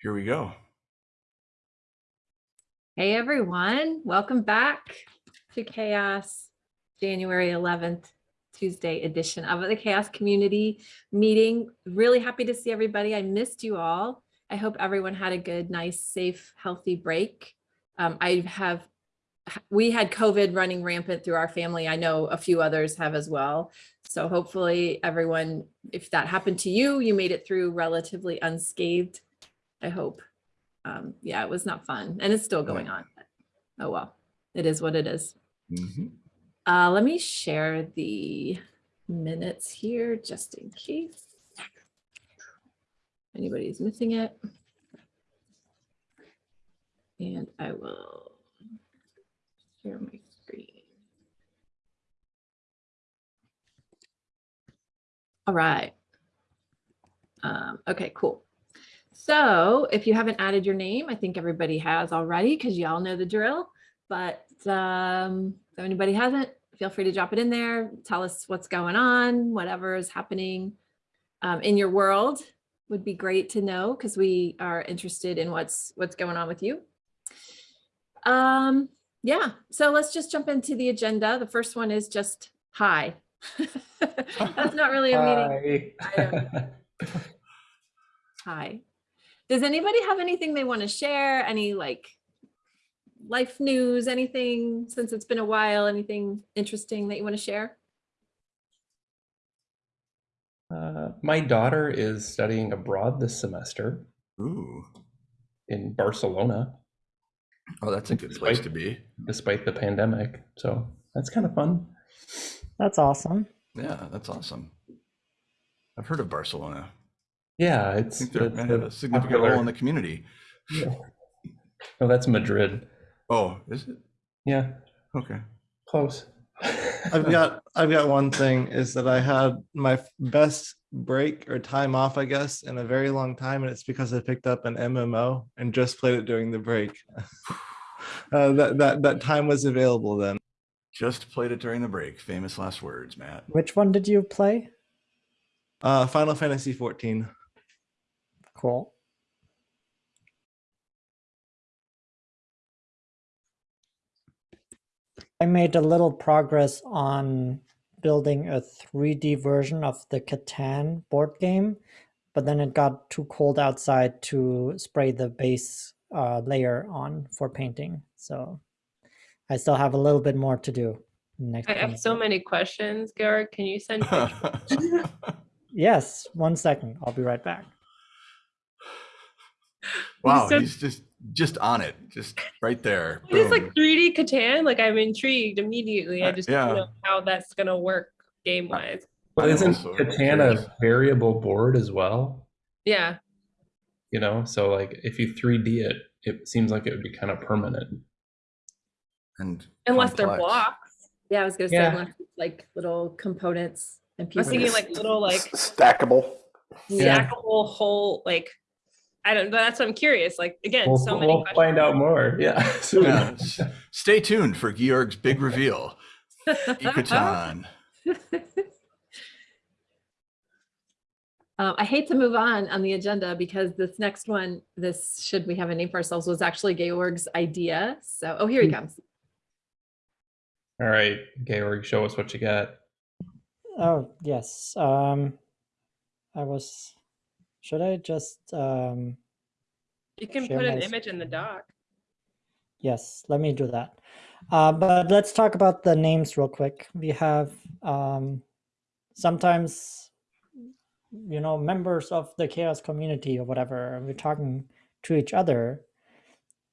Here we go. Hey everyone, welcome back to CHAOSS January 11th, Tuesday edition of the CHAOSS Community Meeting. Really happy to see everybody. I missed you all. I hope everyone had a good, nice, safe, healthy break. Um, I have, we had COVID running rampant through our family. I know a few others have as well. So hopefully everyone, if that happened to you, you made it through relatively unscathed. I hope um, yeah, it was not fun and it's still going on. Oh, well, it is what it is. Mhm. Uh, let me share the minutes here just in case anybody's missing it. And I will share my screen. All right. Um, okay, cool. So if you haven't added your name, I think everybody has already because y'all know the drill. But um, if anybody hasn't, feel free to drop it in there. Tell us what's going on, whatever is happening um, in your world would be great to know because we are interested in what's what's going on with you. Um, yeah, so let's just jump into the agenda. The first one is just hi. That's not really a meeting. Hi. Hi. Does anybody have anything they want to share? Any like life news, anything since it's been a while, anything interesting that you want to share? Uh, my daughter is studying abroad this semester Ooh. in Barcelona, Oh, that's a good place to be. despite the pandemic. So that's kind of fun. That's awesome. Yeah, that's awesome. I've heard of Barcelona. Yeah, it's, it's might have a a significant popular- role in the community. Oh, that's Madrid. Oh, is it? Yeah, Okay. close. I've got I've got one thing is that I had my best break or time off, I guess, in a very long time, and it's because I picked up an MMO and just played it during the break. uh, that that that time was available then. Just played it during the break. Famous last words, Matt. Which one did you play? Uh, Final Fantasy 14. Cool. I made a little progress on building a 3D version of the Catan board game, but then it got too cold outside to spray the base uh, layer on for painting. So I still have a little bit more to do. Next I have time. so many questions, Garrett. Can you send pictures? Yes, one second. I'll be right back. Wow, so- he's just just on it, just right there. It is like 3D Catan. Like I'm intrigued immediately. I Uh, just yeah. don't know how that's gonna work game wise. But isn't also Catan a variable board as well? Yeah. You know, so like if you 3D it, it seems like it would be kind of permanent. and Unless they're blocks. Yeah, I was gonna say Yeah. unless like little components and I was thinking like little like stackable. Yeah. stackable whole like I don't but that's what I'm curious. Like again, We'll, so many we'll questions. find out more. Yeah. soon. Yeah, stay tuned for Georg's big reveal. Ecatan. Um, I hate to move on on the agenda because this next one, this should we have a name for ourselves, was actually Georg's idea. So, oh, here he comes. All right, Georg, show us what you got. Oh, yes. Um, I was, should I just, um, You can put an image in the doc. yes, let me do that. Uh, but let's talk about the names real quick. We have, um, sometimes, you know, members of the chaos community or whatever, we're talking to each other.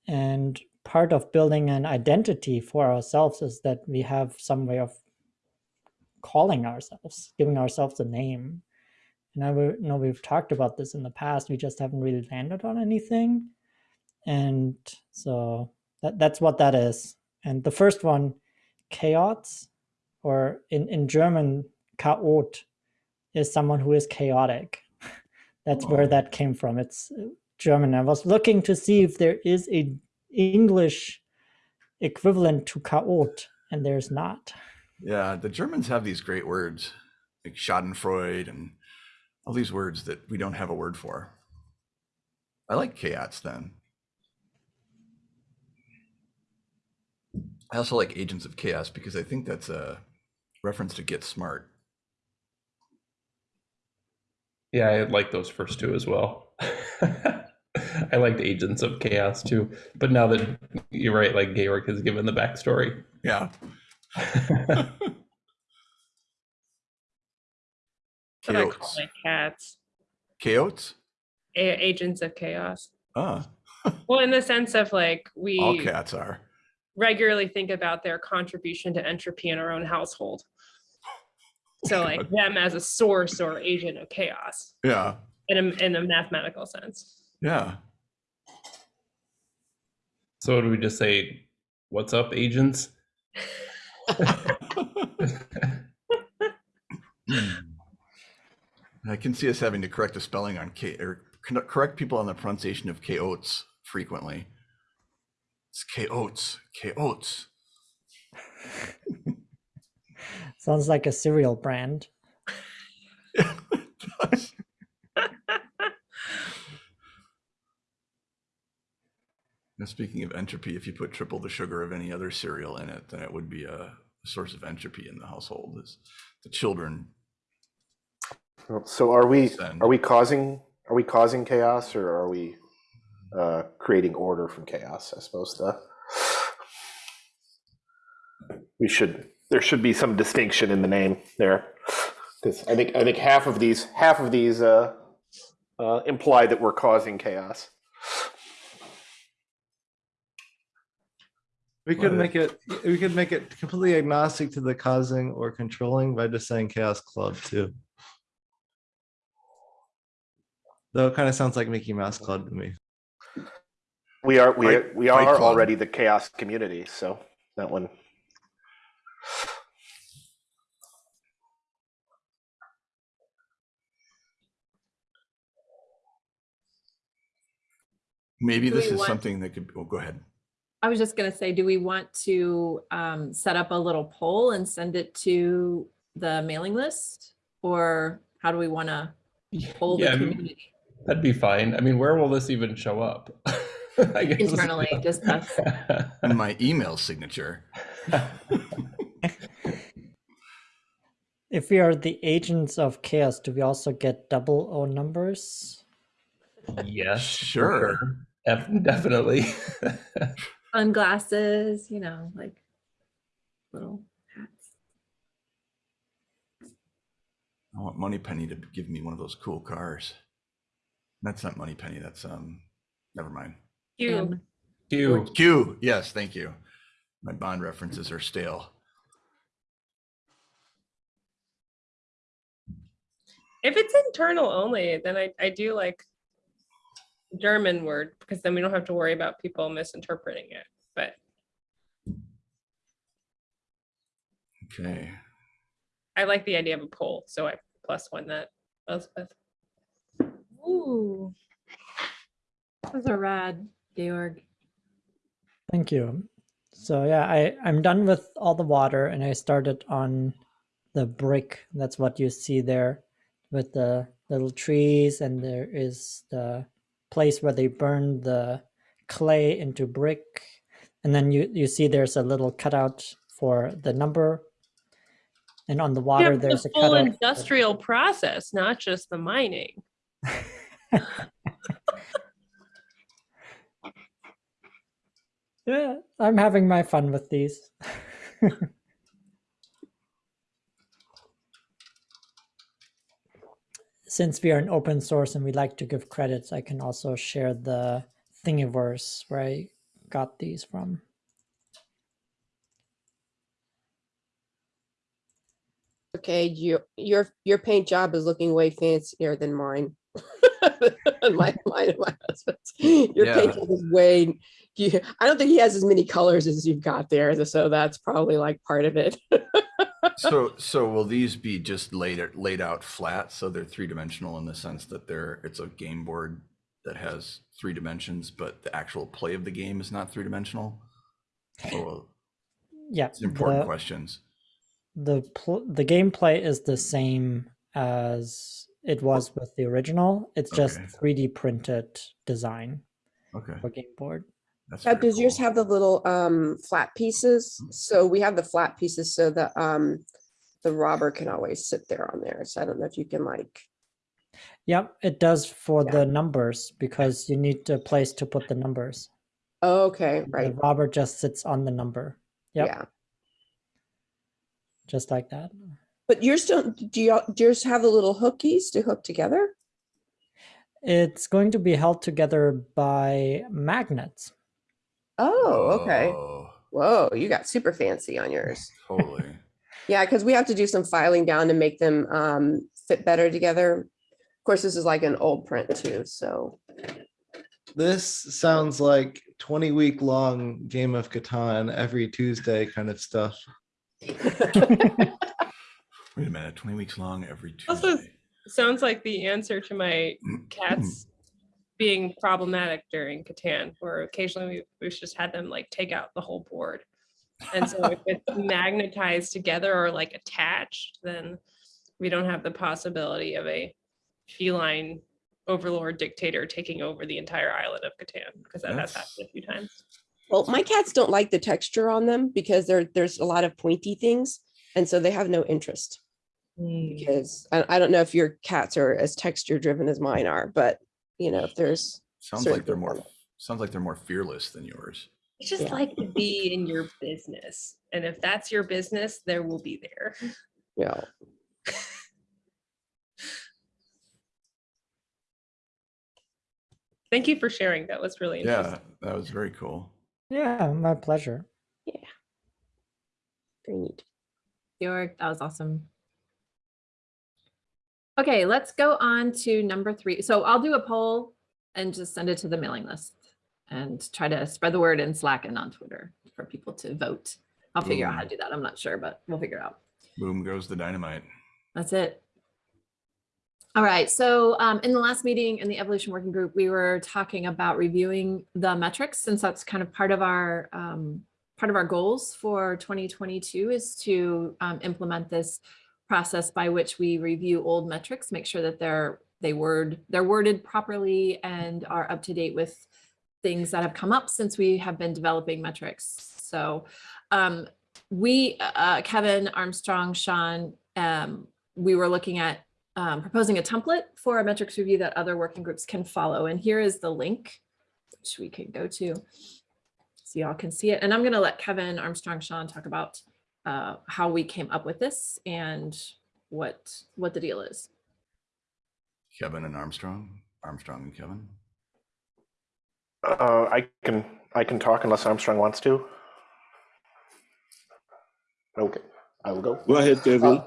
And part of building an identity for ourselves is that we have some way of calling ourselves, giving ourselves a name. And I know we've talked about this in the past. We just haven't really landed on anything. And so that, that's what that is. And the first one, chaos, or in, in German, chaot, is someone who is chaotic. That's where Oh. that came from. It's uh, German. I was looking to see if there is a English equivalent to chaot, and there's not. Yeah, the Germans have these great words like Schadenfreude and all these words that we don't have a word for. I like chaos then. I also like Agents of Chaos because I think that's a reference to Get Smart. Yeah, I like those first two as well. I liked Agents of Chaos too, but now that you're right, like Georg has given the backstory. Yeah. But I call Chaos. my cats Chaos? a- agents of chaos. Ah, Well, in the sense of like we all we cats are. regularly think about their contribution to entropy in our own household. So like them as a source or agent of chaos Yeah. in a, in a mathematical sense. Yeah. so do we just say, "What's up, agents"? I can see us having to correct the spelling on K or correct people on the pronunciation of K oats frequently. It's K oats, K oats. Sounds like a cereal brand. Now, speaking of entropy, if you put triple the sugar of any other cereal in it, then it would be a source of entropy in the household. Is the children? So are we Send. are we causing are we causing chaos or are we uh, creating order from chaos? I suppose the we should there should be some distinction in the name there because I think I think half of these half of these uh, uh, imply that we're causing chaos. We could make it, we could make it completely agnostic to the causing or controlling by just saying chaos club too. Though it kind of sounds like Mickey Mouse Club to me. We are we Fight- we are already the chaos community, so that one. Maybe Do this is want- something that could. Oh, go ahead. I was just gonna say, do we want to um, set up a little poll and send it to the mailing list? Or how do we want to poll the Yeah, I mean, community That'd be fine. I mean, where will this even show up? I guess. internally, just us? In my email signature. If we are the agents of chaos, do we also get double O numbers? yes, Sure. Def- definitely. Sunglasses, you know, like little hats. I want Moneypenny to give me one of those cool cars. That's not Money Penny. That's um. Never mind. You And you. Q. Yes, thank you. My Bond references are stale. if it's internal only, then I, I do like German word because then we don't have to worry about people misinterpreting it. But Okay. I like the idea of a poll, so I plus one that Elspeth. Ooh. Those are rad, Georg. Thank you. So yeah, I, I'm done with all the water and I started on the brick. That's what you see there with the little trees and there is the place where they burn the clay into brick. And then you, you see there's a little cutout for the number. And on the water, Yeah, there's the a full cutout. industrial process, not just the mining. Yeah, I'm having my fun with these. Since we are an open source and we like to give credits, I can also share the Thingiverse where I got these from. Okay, your your your paint job is looking way fancier than mine. my, my, my husband's. Your Yeah. paint job is way. You, I don't think he has as many colors as you've got there, so that's probably like part of it. So so will these be just laid out- laid out flat? So they're three dimensional in the sense that they're it's a game board that has three dimensions, but the actual play of the game is not three dimensional. Oh, uh, Yeah, it's important the, questions. the pl- the gameplay is the same as it was with the original. It's just Okay. 3D printed design Okay. for game board. That's Now, very does yours have the little um flat pieces? So we have the flat pieces so that um the robber can always sit there on there. So I don't know if you can like, Yep, it does for Yeah. the numbers because you need a place to put the numbers. oh, okay, The right, The robber just sits on the number, Yep. yeah. just like that. But yours don't, do you, do yours have the little hookies to hook together? It's going to be held together by magnets. Oh, okay. Oh, Whoa, you got super fancy on yours. Totally. Yeah, because we have to do some filing down to make them um fit better together. Of course, this is like an old print too, so. This sounds like 20 week long game of Catan every Tuesday kind of stuff. Wait a minute, 20 weeks long every Also, Sounds like the answer to my cats being problematic during Catan, where occasionally we, we've just had them like take out the whole board. And so if it's magnetized together or like attached, then we don't have the possibility of a feline overlord dictator taking over the entire island of Catan, because that has happened a few times. Well, my cats don't like the texture on them because there, there's a lot of pointy things. And so they have no interest Mm. because I, I don't know if your cats are as texture driven as mine are, but you know, if there's, Sounds like they're more sounds like they're more fearless than yours. It's just Yeah. like to be in your business. And if that's your business, there will be there. Yeah. Thank you for sharing. That was really Yeah, that was very cool. Yeah, my pleasure. Yeah. Very neat. Georg, that was awesome. Okay, let's go on to number three. So I'll do a poll and just send it to the mailing list and try to spread the word in Slack and on Twitter for people to vote. I'll figure out how to do that. I'm not sure, but we'll figure it out. Boom goes the dynamite. That's it. All right, so um, in the last meeting in the evolution working group, we were talking about reviewing the metrics since that's kind of part of our um, part of our goals for 2022 is to um, implement this process by which we review old metrics, make sure that they're they word they're worded properly and are up to date with things that have come up since we have been developing metrics. So um, we, uh, Kevin, Armstrong, Sean, um, we were looking at um, proposing a template for a metrics review that other working groups can follow. And here is the link, which we can go to. So y'all can see it. And I'm going to let Kevin, Armstrong, Sean talk about uh, how we came up with this and what what the deal is. Kevin and Armstrong. Armstrong and Kevin. Uh, I can I can talk unless Armstrong wants to. Okay, I will go. Go ahead, Kevin.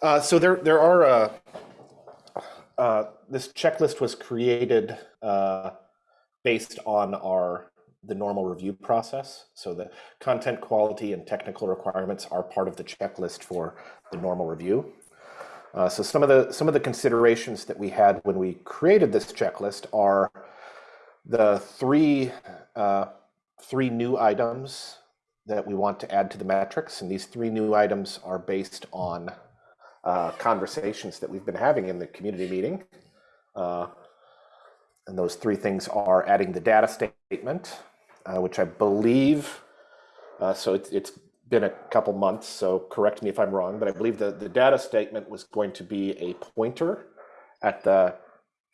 Uh, so there there are uh, uh, this checklist was created uh, based on our the normal review process. So the content quality and technical requirements are part of the checklist for the normal review. Uh, so some of the some of the considerations that we had when we created this checklist are the three uh, three new items that we want to add to the metrics, and these three new items are based on uh, conversations that we've been having in the community meeting. And those three things are adding the data statement, uh, which I believe, uh, so it's, it's been a couple months, so correct me if I'm wrong, but I believe the, the data statement was going to be a pointer at the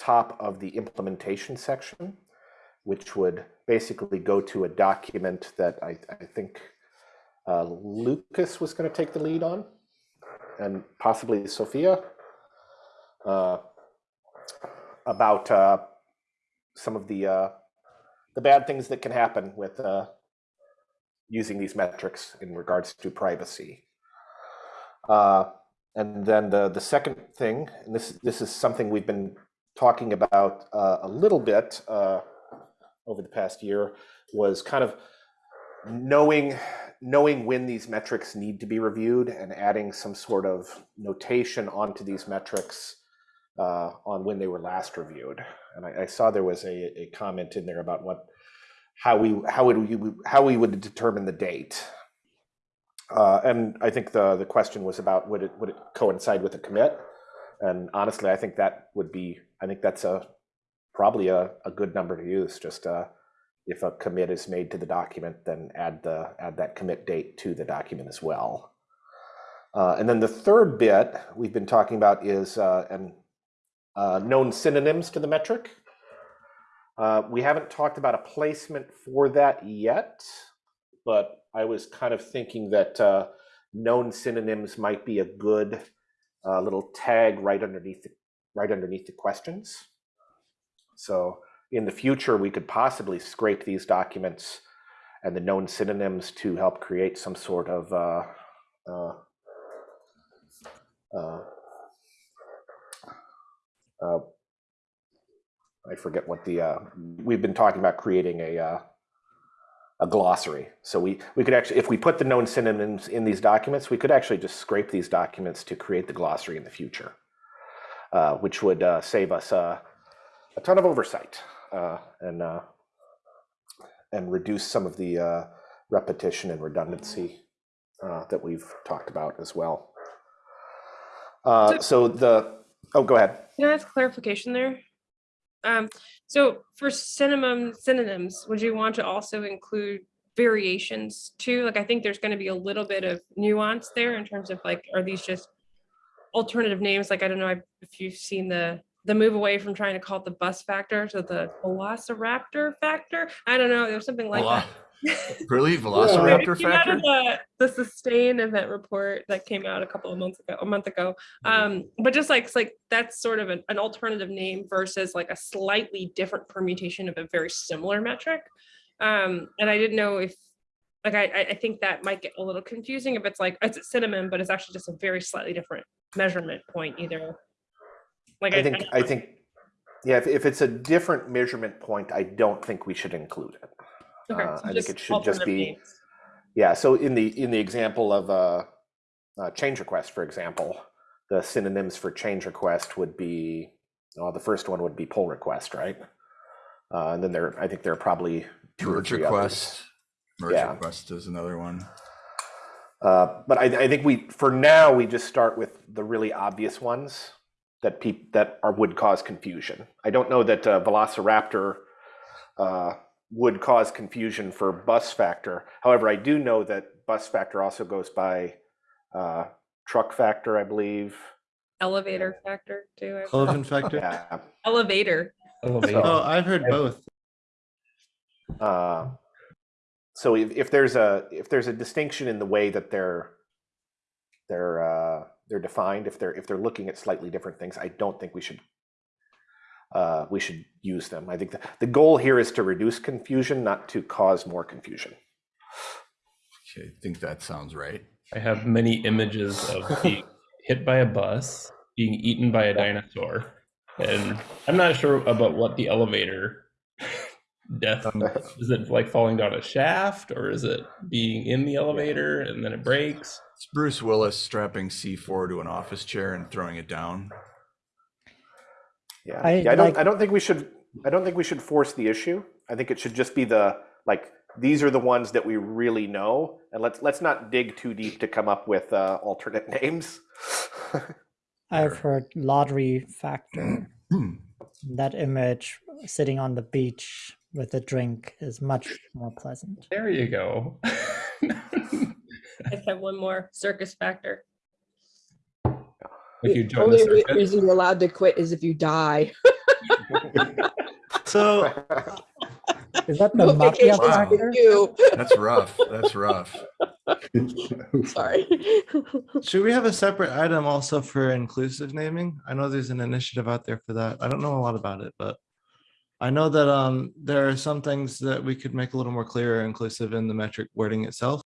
top of the implementation section, which would basically go to a document that I, I think uh, Lucas was going to take the lead on and possibly Sophia uh, about uh, some of the uh, the bad things that can happen with uh, using these metrics in regards to privacy. Uh, and then the the second thing, and this this is something we've been talking about uh, a little bit uh, over the past year, was kind of knowing knowing when these metrics need to be reviewed and adding some sort of notation onto these metrics uh, on when they were last reviewed. And I, I saw there was a, a comment in there about what how we how would we how we would determine the date. Uh, and I think the the question was about would it would it coincide with a commit? And honestly, I think that would be, I think that's a, probably a, a good number to use, just uh, if a commit is made to the document, then add the, add that commit date to the document as well. Uh, and then the third bit we've been talking about is uh, an, uh, known synonyms to the metric. Uh, we haven't talked about a placement for that yet, but I was kind of thinking that uh, known synonyms might be a good uh, little tag right underneath the, right underneath the questions. So in the future, we could possibly scrape these documents and the known synonyms to help create some sort of uh, I forget what the uh, we've been talking about creating a uh, a glossary. So we we could actually, if we put the known synonyms in these documents, we could actually just scrape these documents to create the glossary in the future, uh, which would uh, save us uh, a ton of oversight uh, and uh, and reduce some of the uh, repetition and redundancy uh, that we've talked about as well. Uh, so the oh, go ahead. Can I ask clarification there? Um, so for synonym synonyms, would you want to also include variations too? Like I think there's going to be a little bit of nuance there in terms of like, are these just alternative names? Like I don't know if you've seen the the move away from trying to call it the bus factor to the velociraptor factor. I don't know. There's something like Velo- that. Really? Velociraptor came out factor? The, the sustain event report that came out a couple of months ago, a month ago. Um, but just like, like, that's sort of an, an alternative name versus like a slightly different permutation of a very similar metric. Um, and I didn't know if, like, I, I- I think that might get a little confusing if it's like, it's a cinnamon, but it's actually just a very slightly different measurement point either. Like, I think I think yeah, if, if it's a different measurement point, I don't think we should include it. Okay, uh, so I think it should just be- names. Yeah, so in the in the example of a, uh, change request, for example, the synonyms for change request would be well, the first one would be pull request, right? Uh, and then there, I think there are probably two or Merge three others. request. Merge Yeah. request is another one. Uh, but I, I think we, for now, we just start with the really obvious ones that peop, that are would cause confusion. I don't know that uh, Velociraptor uh, would cause confusion for bus factor. However, I do know that bus factor also goes by uh, truck factor, I believe. Elevator factor too. I- Cloven factor. Yeah. Elevator. Elevator. Oh, I've heard both. Uh, so if, if there's a if there's a distinction in the way that they're they're uh, they're defined, if they're if they're looking at slightly different things, I don't think we should uh, we should use them. I think the, the goal here is to reduce confusion, not to cause more confusion. Okay, I think that sounds right. I have many images of being hit by a bus, being eaten by a dinosaur, and I'm not sure about what the elevator death is. It like falling down a shaft, or is it being in the elevator and then it breaks? It's Bruce Willis strapping C4 to an office chair and throwing it down. Yeah, I yeah, I don't like- I don't think we should I don't think we should force the issue. I think it should just be the like these are the ones that we really know, and let's let's not dig too deep to come up with uh, alternate names. I've heard lottery factor. That image sitting on the beach with a drink is much more pleasant. There you go. I just have one more circus factor. If you The join the only reason you're allowed to quit is if you die. So Is that the No mafia vacations Wow. you. That's rough. That's rough. Sorry. should we have a separate item also for inclusive naming? I know there's an initiative out there for that. I don't know a lot about it, but I know that um there are some things that we could make a little more clear or inclusive in the metric wording itself.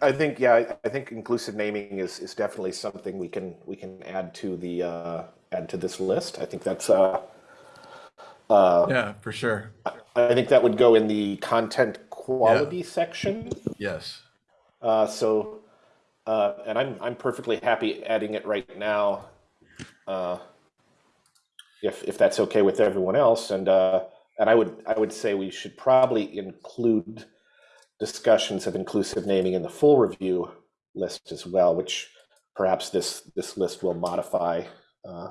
I think yeah, I- I think inclusive naming is is definitely something we can we can add to the uh, add to this list. I think that's uh, uh, Yeah, for sure. I think that would go in the content quality section. Yes. Uh, so, uh, and I'm I'm perfectly happy adding it right now, uh, if if that's okay with everyone else. And uh, and I would I would say we should probably include discussions of inclusive naming in the full review list as well, which perhaps this this list will modify. Uh,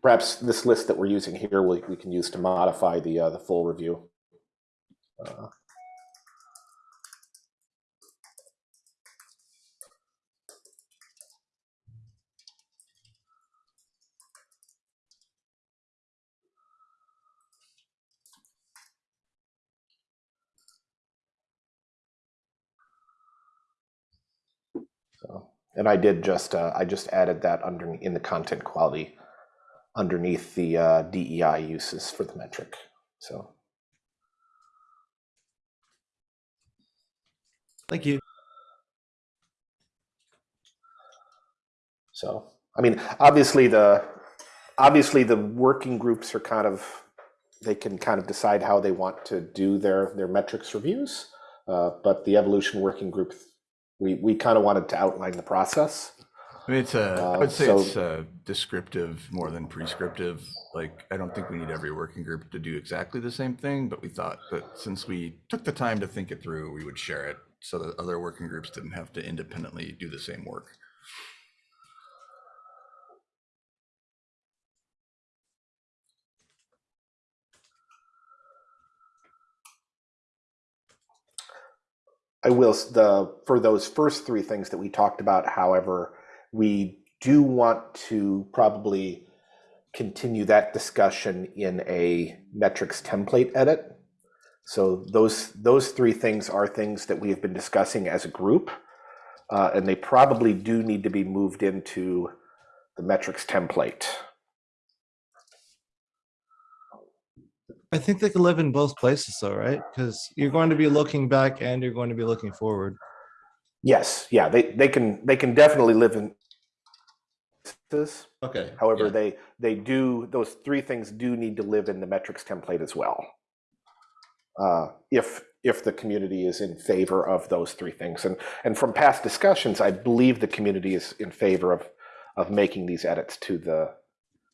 perhaps this list that we're using here we, we can use to modify the uh, the full review. Uh, and I did just, uh, I just added that under, in the content quality underneath the uh, DEI uses for the metric. So, Thank you. so, I mean, obviously the, obviously the working groups are kind of, they can kind of decide how they want to do their, their metrics reviews. Uh, but the evolution working group, we, we kind of wanted to outline the process. I mean, it's a, I Uh, would say so- it's a descriptive more than prescriptive. Like, I don't think we need every working group to do exactly the same thing, but we thought that since we took the time to think it through, we would share it so that other working groups didn't have to independently do the same work. I will, the, for those first three things that we talked about, however, we do want to probably continue that discussion in a metrics template edit. So those, those three things are things that we have been discussing as a group. uh, and they probably do need to be moved into the metrics template. I think they can live in both places though, right? Because you're going to be looking back and you're going to be looking forward. Yes, yeah, they, they can, they can definitely live in this. Okay. However, yeah. they they do those three things do need to live in the metrics template as well. Uh, if if the community is in favor of those three things, and and from past discussions, I believe the community is in favor of of making these edits to the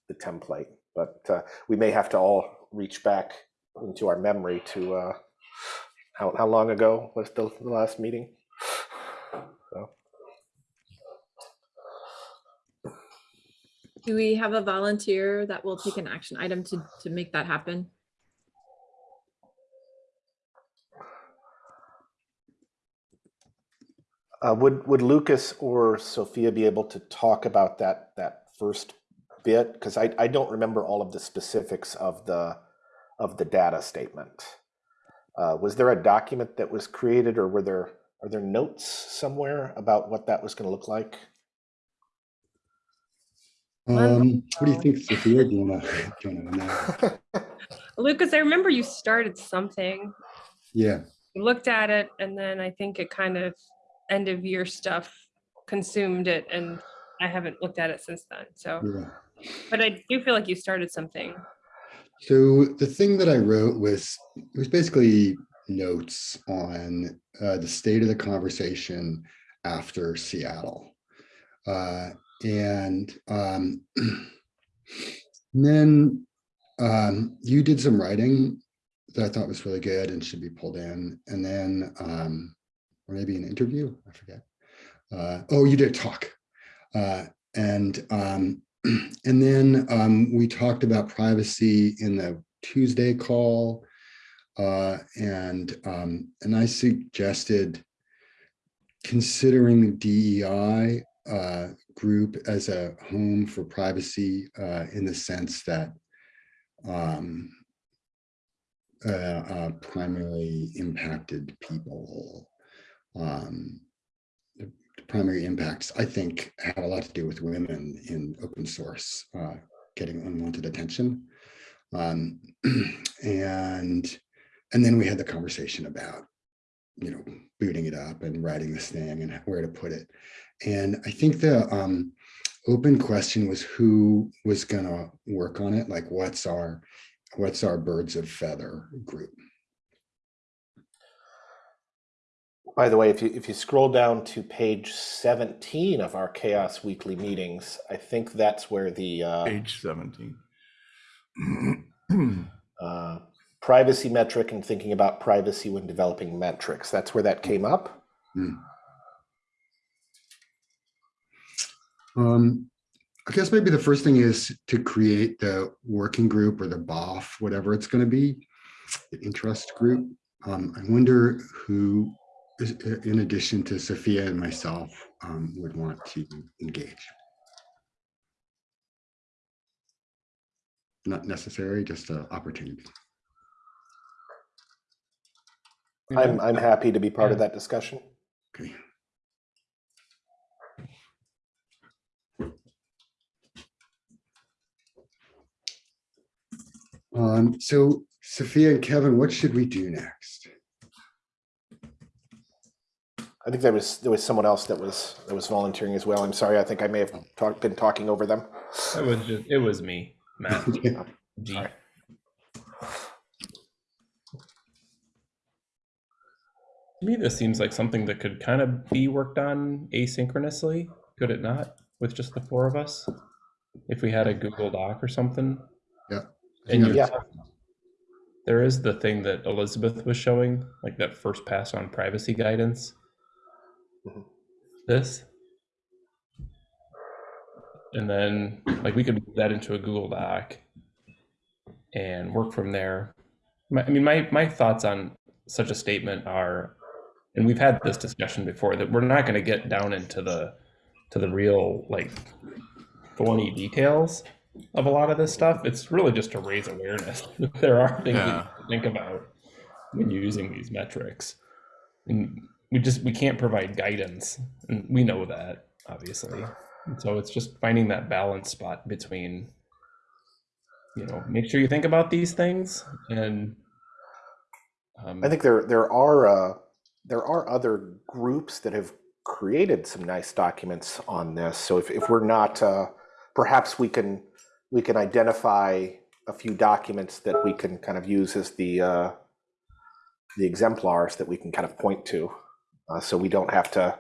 the template. But uh, we may have to all reach back into our memory to uh, how how long ago was the, the last meeting? So. Do we have a volunteer that will take an action item to, to make that happen? Uh, would would Lucas or Sophia be able to talk about that that first bit? Because I, I don't remember all of the specifics of the of the data statement. Uh, was there a document that was created, or were there are there notes somewhere about what that was going to look like? Um, what do you think, Sophia? Do you wanna, do you wanna know? Lucas, I remember you started something, Yeah, you looked at it, and then I think it kind of end of year stuff consumed it, and I haven't looked at it since then. So, yeah. But I do feel like you started something. So the thing that I wrote was, it was basically notes on uh, the state of the conversation after Seattle. Uh, and um, then um, you did some writing that I thought was really good and should be pulled in. And then, um, or maybe an interview, I forget. Uh, oh, you did a talk. Uh, and um, and then um, we talked about privacy in the Tuesday call. Uh, and um, and I suggested considering the DEI uh, group as a home for privacy uh, in the sense that um, uh, uh, primarily impacted people. Um, primary impacts, I think, have a lot to do with women in open source uh, getting unwanted attention. Um, and and then we had the conversation about, you know, booting it up and writing this thing and where to put it. And I think the um, open question was who was going to work on it. Like, what's our what's our birds of feather group? By the way, if you if you scroll down to page seventeen of our CHAOSS Weekly meetings, I think that's where the uh, Page 17. uh, privacy metric and thinking about privacy when developing metrics. That's where that came up. Hmm. Um, I guess maybe the first thing is to create the working group or the BOF, whatever it's going to be, the interest group. Um, I wonder who, in addition to Sophia and myself, um, would want to engage. Not necessary, just an opportunity. I'm, I'm happy to be part of that discussion. Okay. Um, so Sophia and Kevin, what should we do next? I think there was, there was someone else that was, that was volunteering as well. I'm sorry, I think I may have talked, been talking over them. It was just, it was me, Matt. Okay. G. Sorry. To me, this seems like something that could kind of be worked on asynchronously, could it not? With just the four of us? If we had a Google Doc or something? Yeah. And you- Yeah. There is the thing that Elizabeth was showing, like that first pass on privacy guidance. Mhm. This. And then, like, we could move that into a Google Doc and work from there. My, I mean, my, my thoughts on such a statement are, and we've had this discussion before, that we're not going to get down into the, to the real, like, thorny details of a lot of this stuff. It's really just to raise awareness. there are things Yeah. you think about when using these metrics. And we just we can't provide guidance, and we know that obviously. And so it's just finding that balance spot between, you know, make sure you think about these things, and um, I think there, there are, uh, there are other groups that have created some nice documents on this. So if, if we're not, uh, perhaps we can, we can identify a few documents that we can kind of use as the, uh, the exemplars that we can kind of point to. Uh, so we don't have to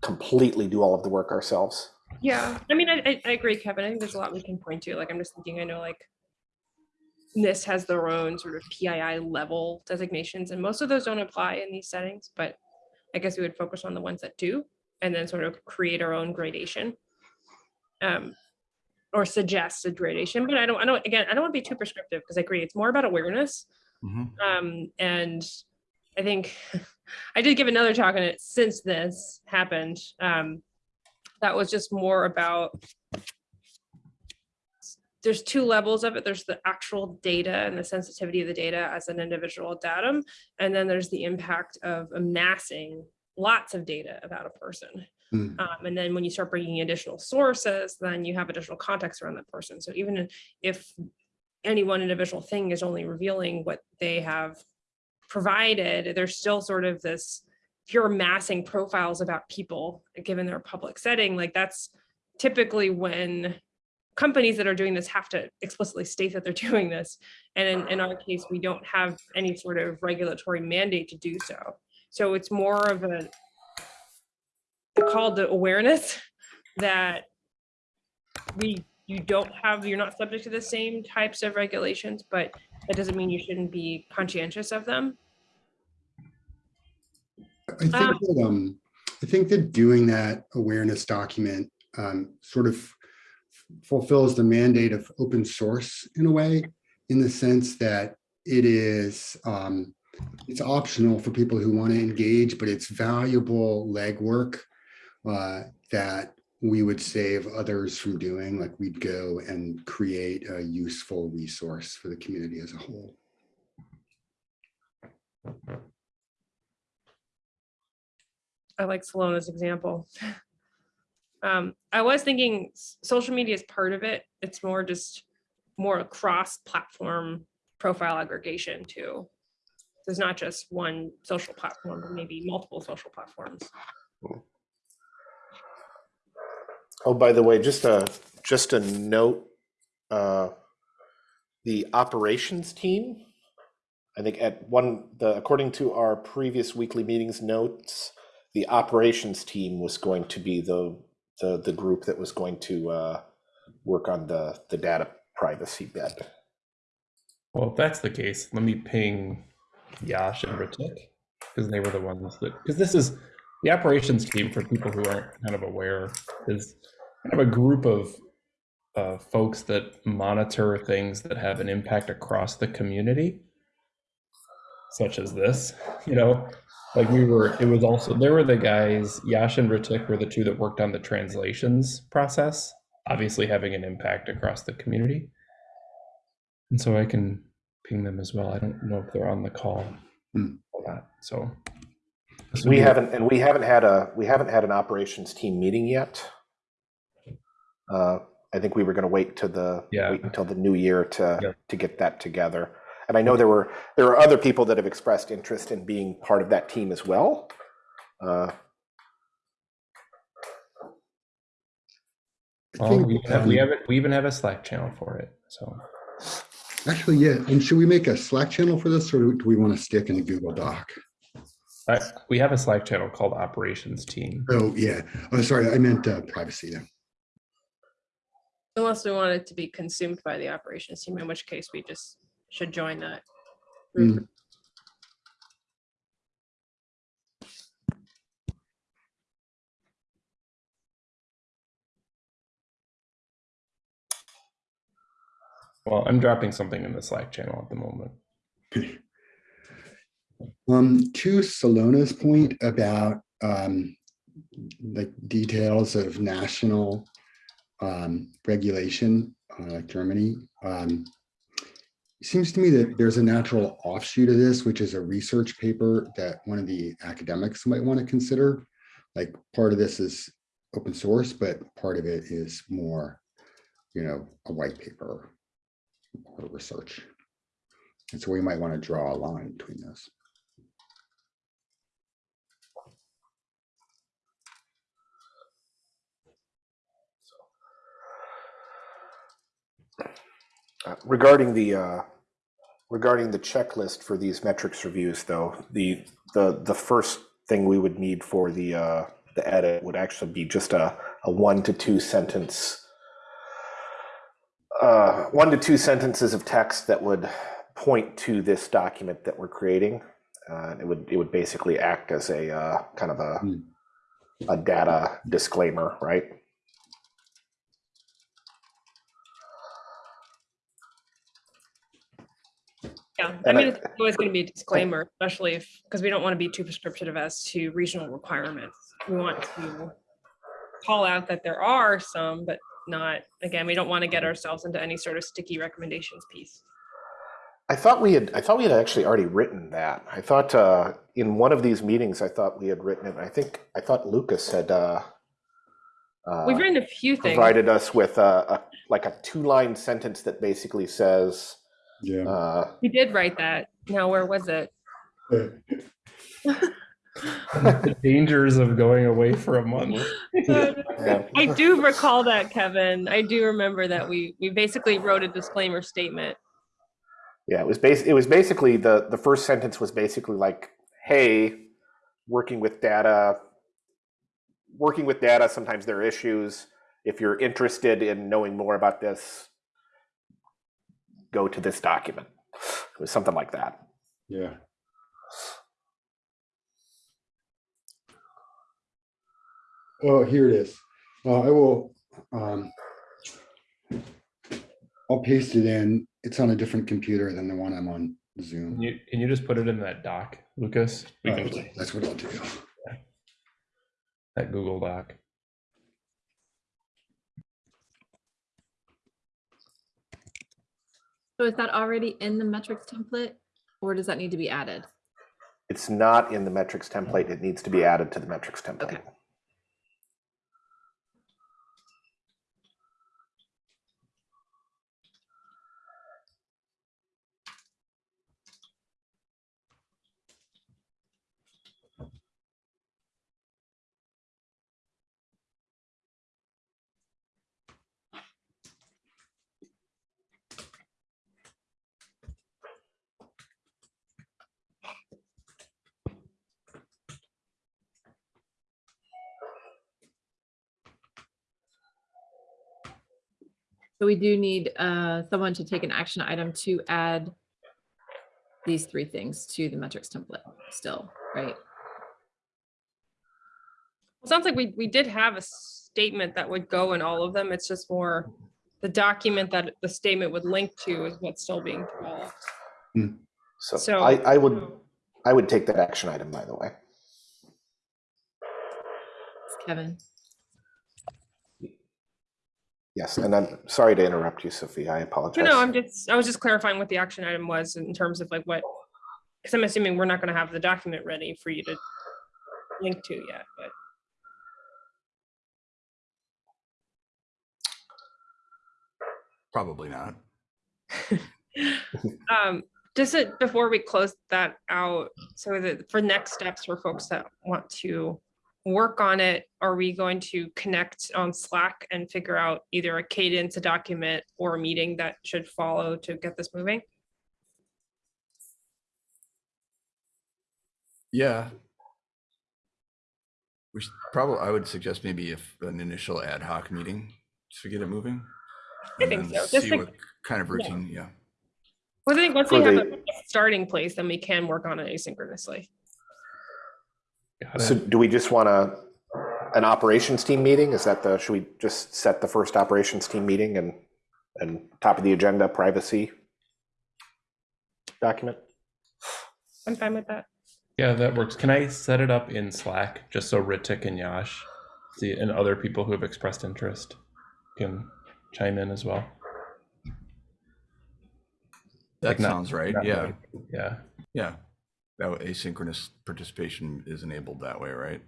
completely do all of the work ourselves. Yeah, I mean, I, I, I agree, Kevin. I think there's a lot we can point to. Like, I'm just thinking, I know like NIST has their own sort of PII level designations, and most of those don't apply in these settings, but I guess we would focus on the ones that do, and then sort of create our own gradation. Um, or suggest a gradation, but I don't, I don't, again, I don't want to be too prescriptive because I agree, it's more about awareness. Mhm. Um, and I think I did give another talk on it since this happened. Um, that was just more about there's two levels of it. There's the actual data and the sensitivity of the data as an individual datum. And then there's the impact of amassing lots of data about a person. Hmm. Um, and then when you start bringing additional sources, then you have additional context around that person. So even if any one individual thing is only revealing what they have provided, there's still sort of this, if you're amassing profiles about people, given their public setting, like that's typically when companies that are doing this have to explicitly state that they're doing this. And in, in our case, we don't have any sort of regulatory mandate to do so. So it's more of a a call to awareness that we, you don't have, you're not subject to the same types of regulations, but that doesn't mean you shouldn't be conscientious of them. I think Um, that, um, I think that doing that awareness document, um, sort of fulfills the mandate of open source in a way, in the sense that it is, um, it's optional for people who want to engage, but it's valuable legwork uh, that we would save others from doing, like we'd go and create a useful resource for the community as a whole. I like Salona's example. Um, I was thinking social media is part of it. It's more just more cross-platform profile aggregation too. There's not just one social platform, but maybe multiple social platforms. Oh, by the way, just a, just a note, uh, the operations team, I think at one, the, according to our previous weekly meetings notes, the operations team was going to be the, the, the group that was going to, uh, work on the, the data privacy bit. Well, if that's the case, let me ping Yash and Ritik because they were the ones that because this is the operations team, for people who aren't kind of aware, is kind of a group of uh, folks that monitor things that have an impact across the community, such as this. You know, like we were, it was also there were the guys. Yash and Ritik were the two that worked on the translations process, obviously having an impact across the community. And so I can ping them as well. I don't know if they're on the call Hmm. for that. So We haven't, and we haven't had a, we haven't had an operations team meeting yet. Uh, I think we were gonna wait to the, Yeah. wait until the new year Yeah. to, to get that together. And I know there were, there are other people that have expressed interest in being part of that team as well. Uh, Well, we, have, we have it. We even have a Slack channel for it. So Actually, yeah. And should we make a Slack channel for this or do we want to stick in a Google Doc? I, we have a Slack channel called Operations Team. Oh, yeah. Oh, sorry. I meant uh, privacy then. Unless we want it to be consumed by the operations team, in which case we just should join that. Mm. Well, I'm dropping something in the Slack channel at the moment. Um, to Salona's point about um, like details of national um, regulation, uh, like Germany. Um, it seems to me that there's a natural offshoot of this, which is a research paper that one of the academics might want to consider. Like part of this is open source, but part of it is more, you know, a white paper or research. And so we might want to draw a line between those. Uh, Regarding the, uh, regarding the checklist for these metrics reviews, though, the, the, the first thing we would need for the, uh, the edit would actually be just a, a one to two sentence, uh, one to two sentences of text that would point to this document that we're creating. Uh, It would, it would basically act as a, uh, kind of a, Hmm. a data disclaimer, right? Yeah, I And I- mean, it's always going to be a disclaimer, especially if, because we don't want to be too prescriptive as to regional requirements. We want to call out that there are some, but not, again, we don't want to get ourselves into any sort of sticky recommendations piece. I thought we had, I thought we had actually already written that. I thought uh, in one of these meetings, I thought we had written it. I think, I thought Lucas had uh, uh, We've written a few things. provided us with a, a, like a two-line sentence that basically says, Yeah. uh, We did write that. Now, where was it? the dangers of going away for a month. I do recall that, Kevin. I do remember that we, we basically wrote a disclaimer statement. yeah, it was bas- it was basically the, the first sentence was basically like, hey, working with data, working with data, sometimes there are issues. If you're interested in knowing more about this, go to this document. It was something like that. Yeah. Oh, here it is. Uh, I will, um, I'll paste it in. It's on a different computer than the one I'm on Can Zoom. you, can you just put it in that doc, Lucas? We Uh, can That's what I'll do. that Google Doc. So is that already in the metrics template or does that need to be added? It's not in the metrics template. It needs to be added to the metrics template. Okay. So we do need uh, someone to take an action item to add these three things to the metrics template still, right? It sounds like we, we did have a statement that would go in all of them. It's just more the document that the statement would link to is what's still being developed. So So- I, I would, I would take that action item, by the way. Kevin. Yes, and I'm sorry to interrupt you, Sophie. I apologize. No, no, I'm just, I was just clarifying what the action item was in terms of like what, because I'm assuming we're not gonna have the document ready for you to link to yet, but. Probably not. Um, just it- before we close that out, so that for next steps for folks that want to work on it, are we going to connect on Slack and figure out either a cadence, a document, or a meeting that should follow to get this moving? Yeah. We should probably, I would suggest maybe if an initial ad hoc meeting to get it moving. I think so, just See to- what kind of routine, yeah. Well, I think once For we have the- a starting place, then we can work on it asynchronously. Got So it. do we just want a, an operations team meeting? Is that the, should we just set the first operations team meeting and, and top of the agenda, privacy document? I'm fine with that. Yeah, that works. Can I set it up in Slack just so Ritik and Yash see and other people who have expressed interest can chime in as well? That Like not- sounds right, not yeah, like- Yeah. yeah. That asynchronous participation is enabled that way, right?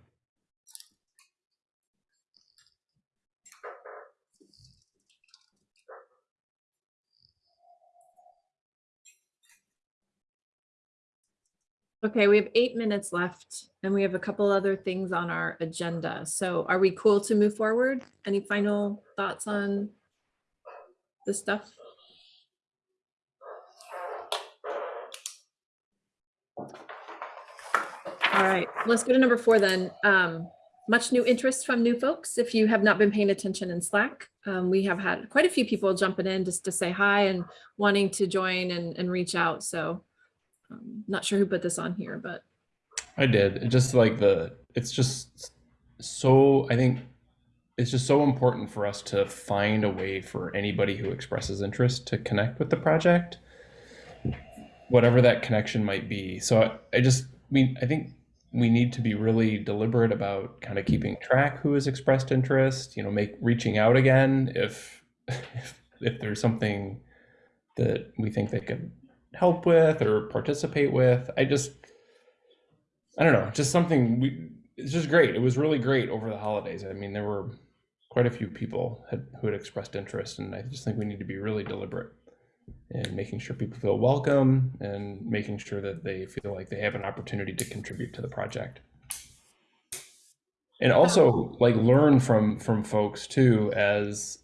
Okay, we have eight minutes left and we have a couple other things on our agenda. So are we cool to move forward? Any final thoughts on the stuff? All right, let's go to number four then. Um, much new interest from new folks. If you have not been paying attention in Slack, um, we have had quite a few people jumping in just to say hi and wanting to join and, and reach out. So um, not sure who put this on here, but I did. Just like the it's just so I think it's just so important for us to find a way for anybody who expresses interest to connect with the project whatever that connection might be. So I, I just mean I think we need to be really deliberate about kind of keeping track who has expressed interest, you know, make reaching out again if if, if there's something that we think they could help with or participate with. I just I don't know, just something we it's just great. It was really great over the holidays. I mean, there were quite a few people had, who had expressed interest, and I just think we need to be really deliberate in making sure people feel welcome and making sure that they feel like they have an opportunity to contribute to the project. And also like learn from from folks too as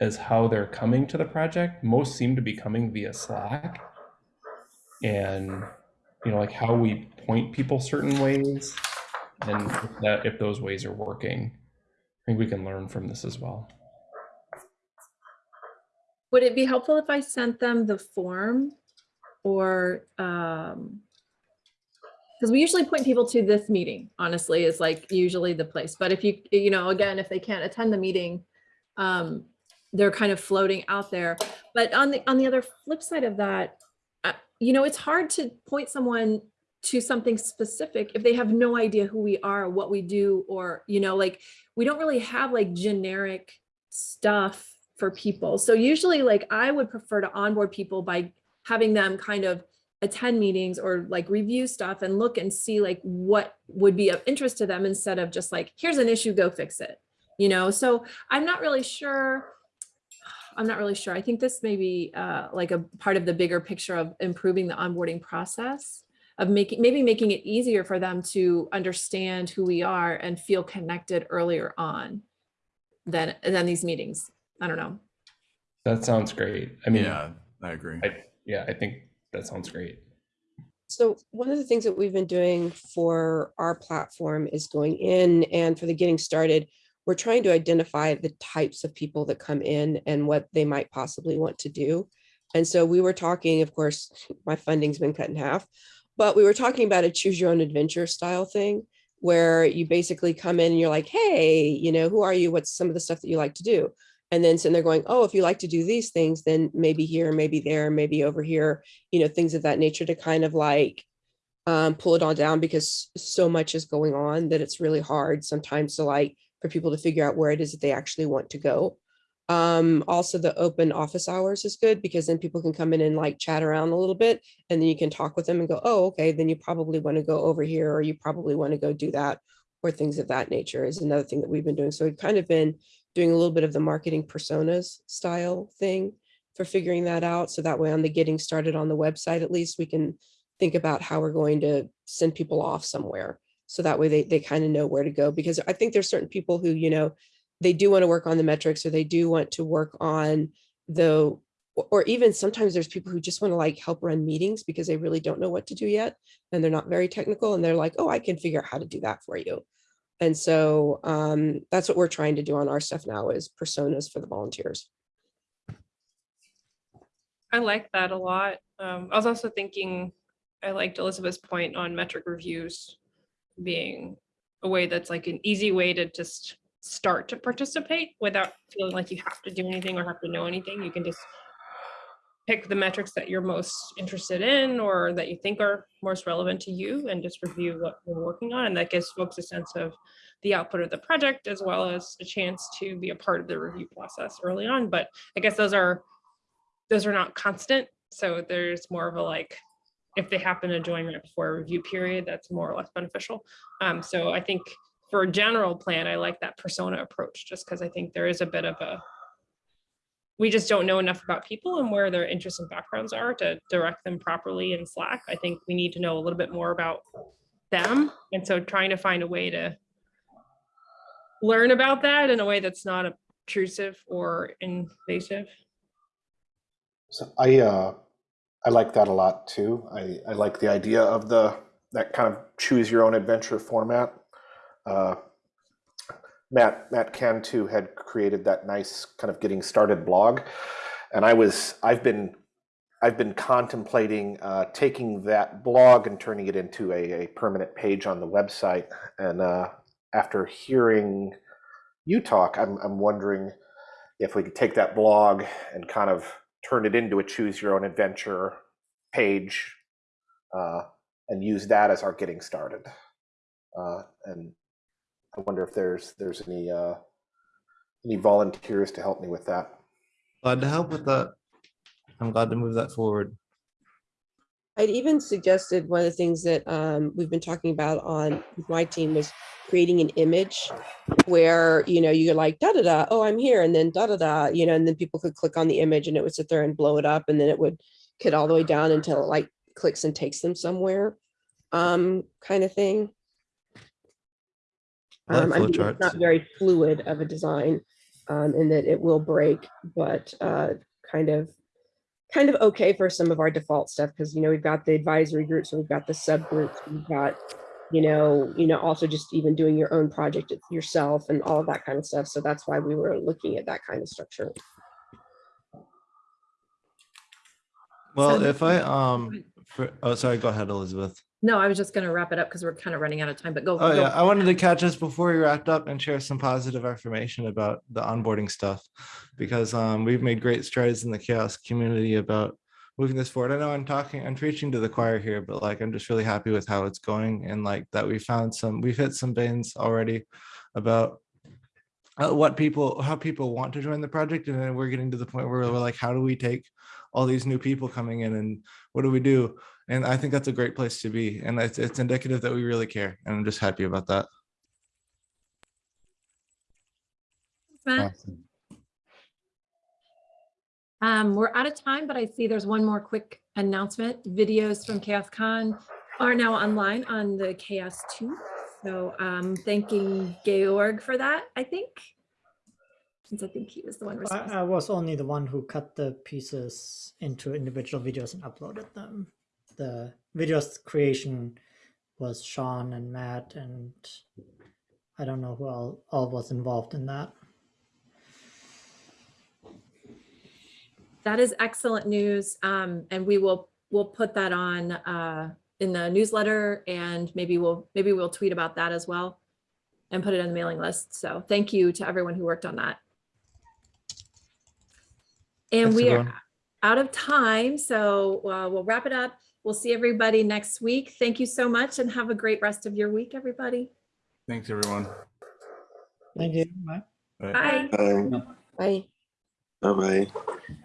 as how they're coming to the project. Most seem to be coming via Slack. And you know, like how we point people certain ways and if that if those ways are working. I think we can learn from this as well. Would it be helpful if I sent them the form or, um, because we usually point people to this meeting, honestly, is like usually the place. But if you, you know, again, if they can't attend the meeting, um, they're kind of floating out there. But on the, on the other flip side of that, uh, you know, it's hard to point someone to something specific if they have no idea who we are, what we do, or, you know, like, we don't really have like generic stuff for people. So usually like I would prefer to onboard people by having them kind of attend meetings or like review stuff and look and see like what would be of interest to them instead of just like, here's an issue, go fix it. You know, so I'm not really sure. I'm not really sure. I think this may be uh, like a part of the bigger picture of improving the onboarding process of making, maybe making it easier for them to understand who we are and feel connected earlier on than, than these meetings. I don't know. That sounds great. I mean, Yeah, I agree. I, yeah, I think that sounds great. So one of the things that we've been doing for our platform is going in and for the getting started, we're trying to identify the types of people that come in and what they might possibly want to do. And so we were talking, of course, my funding's been cut in half, but we were talking about a choose your own adventure style thing where you basically come in and you're like, hey, you know, who are you? What's some of the stuff that you like to do? And then sitting there going, oh, if you like to do these things, then maybe here, maybe there, maybe over here, you know, things of that nature to kind of like um, pull it all down because so much is going on that it's really hard sometimes to like for people to figure out where it is that they actually want to go. Um, also the open office hours is good because then people can come in and like chat around a little bit and then you can talk with them and go, oh, okay, then you probably want to go over here or you probably want to go do that or things of that nature is another thing that we've been doing. So we've kind of been doing a little bit of the marketing personas style thing for figuring that out. So that way on the getting started on the website, at least we can think about how we're going to send people off somewhere. So that way they, they kind of know where to go because I think there's certain people who, you know, they do want to work on the metrics or they do want to work on the, or- even sometimes there's people who just want to like help run meetings because they really don't know what to do yet. And they're not very technical and they're like, oh, I can figure out how to do that for you. And so um, that's what we're trying to do on our stuff now is personas for the volunteers. I like that a lot. Um, I was also thinking, I liked Elizabeth's point on metric reviews being a way that's like an easy way to just start to participate without feeling like you have to do anything or have to know anything. You can just pick the metrics that you're most interested in or that you think are most relevant to you and just review what you're working on. And that gives folks a sense of the output of the project as well as a chance to be a part of the review process early on. But I guess those are those are not constant. So there's more of a like, if they happen to join right before a review period, that's more or less beneficial. Um, so I think for a general plan, I like that persona approach, just because I think there is a bit of a, we just don't know enough about people and where their interests and backgrounds are to direct them properly in Slack. I think we need to know a little bit more about them. And so trying to find a way to learn about that in a way that's not obtrusive or invasive. So I uh, I like that a lot too. I, I like the idea of the that kind of choose your own adventure format. Uh, Matt Matt Cantu had created that nice kind of getting started blog, and I was I've been I've been contemplating uh, taking that blog and turning it into a, a permanent page on the website. And uh, after hearing you talk, I'm I'm wondering if we could take that blog and kind of turn it into a choose your own adventure page uh, and use that as our getting started. Uh, and I wonder if there's there's any uh, any volunteers to help me with that. Glad to help with that. I'm glad to move that forward. I'd even suggested one of the things that um, we've been talking about on my team was creating an image where, you know, you're like, da, da, da, oh, I'm here. And then da, da, da, you know, and then people could click on the image and it would sit there and blow it up and then it would get all the way down until it like clicks and takes them somewhere um, kind of thing. I like Um, I mean, it's not very fluid of a design um, in that it will break, but uh, kind of kind of okay for some of our default stuff because you know we've got the advisory groups, so we've got the subgroups, we've got you know you know also just even doing your own project yourself and all of that kind of stuff. So that's why we were looking at that kind of structure. Well, So- if I um, for, oh sorry, go ahead, Elizabeth. No, I was just gonna wrap it up because we're kind of running out of time, but go. Oh go. yeah, I wanted to catch us before we wrapped up and share some positive information about the onboarding stuff, because um, we've made great strides in the CHAOSS community about moving this forward. I know I'm talking, I'm preaching to the choir here, but like I'm just really happy with how it's going and like that we found some, we've hit some veins already about uh, what people, how people want to join the project, and then we're getting to the point where we're like, how do we take all these new people coming in and what do we do? And I think that's a great place to be. And it's, it's indicative that we really care. And I'm just happy about that. Awesome. Um, we're out of time, but I see there's one more quick announcement. Videos from CHAOSScon are now online on the Chaos Tube. So um, thanking Georg for that, I think. Since I think he was the one responsible. I, I was only the one who cut the pieces into individual videos and uploaded them. The videos creation was Sean and Matt and I don't know who all, all was involved in that. That is excellent news. Um, and we will, we'll put that on, uh, in the newsletter and maybe we'll, maybe we'll tweet about that as well and put it on the mailing list. So thank you to everyone who worked on that. And Thanks, we are out of time, so uh, we'll wrap it up. We'll see everybody next week. Thank you so much and have a great rest of your week, everybody. Thanks, everyone. Thank you. Bye. Bye. Bye. Bye. Bye. Bye-bye.